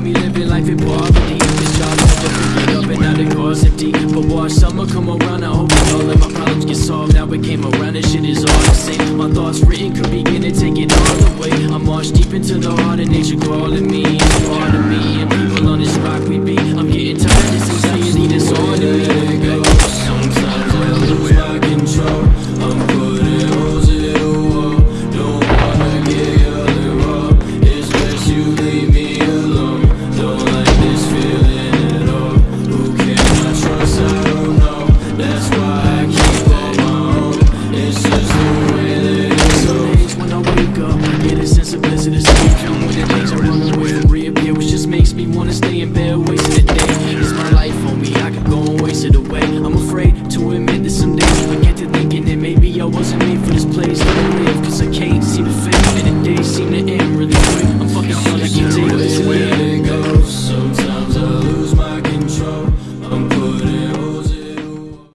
got me living life in poverty. This job never pick it up and now the car's empty But watch summer come around, I hope that all of my problems get solved. Now it came around and shit is all the same My thoughts written could begin to take it all away. I'm marched deep into the heart of nature calling me It's part of me sense of bliss escape And when the things I run away from reappear Which just makes me wanna stay in bed wasting the day. It's my life me, I could go and waste it away. I'm afraid to admit that some days I get to thinking that maybe I wasn't made for this place Let me live. Cause I can't seem to fit And the days seem to end really quick